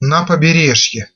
На побережье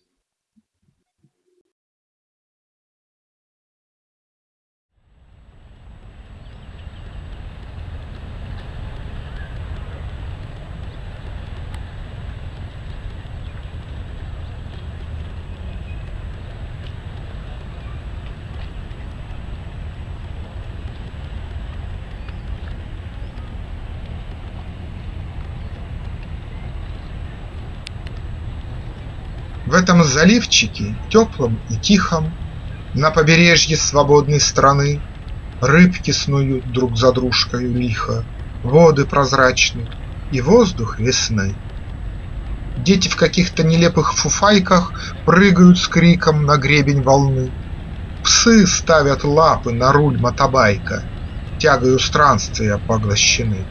В этом заливчике теплом и тихом, На побережье свободной страны, Рыбки снуют друг за дружкою лихо, Воды прозрачны и воздух весны. Дети в каких-то нелепых фуфайках Прыгают с криком на гребень волны. Псы ставят лапы на руль мотобайка, Тягою странствия поглощены.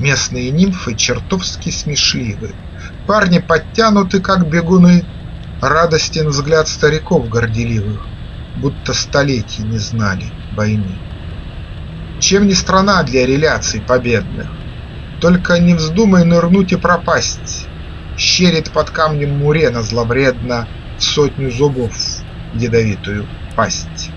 Местные нимфы чертовски смешливы, Парни подтянуты, как бегуны, Радостен взгляд стариков горделивых, Будто столетий не знали войны. Чем не страна для реляций победных? Только не вздумай нырнуть и пропасть, Щерит под камнем мурена зловредно В сотню зубов ядовитую пасть.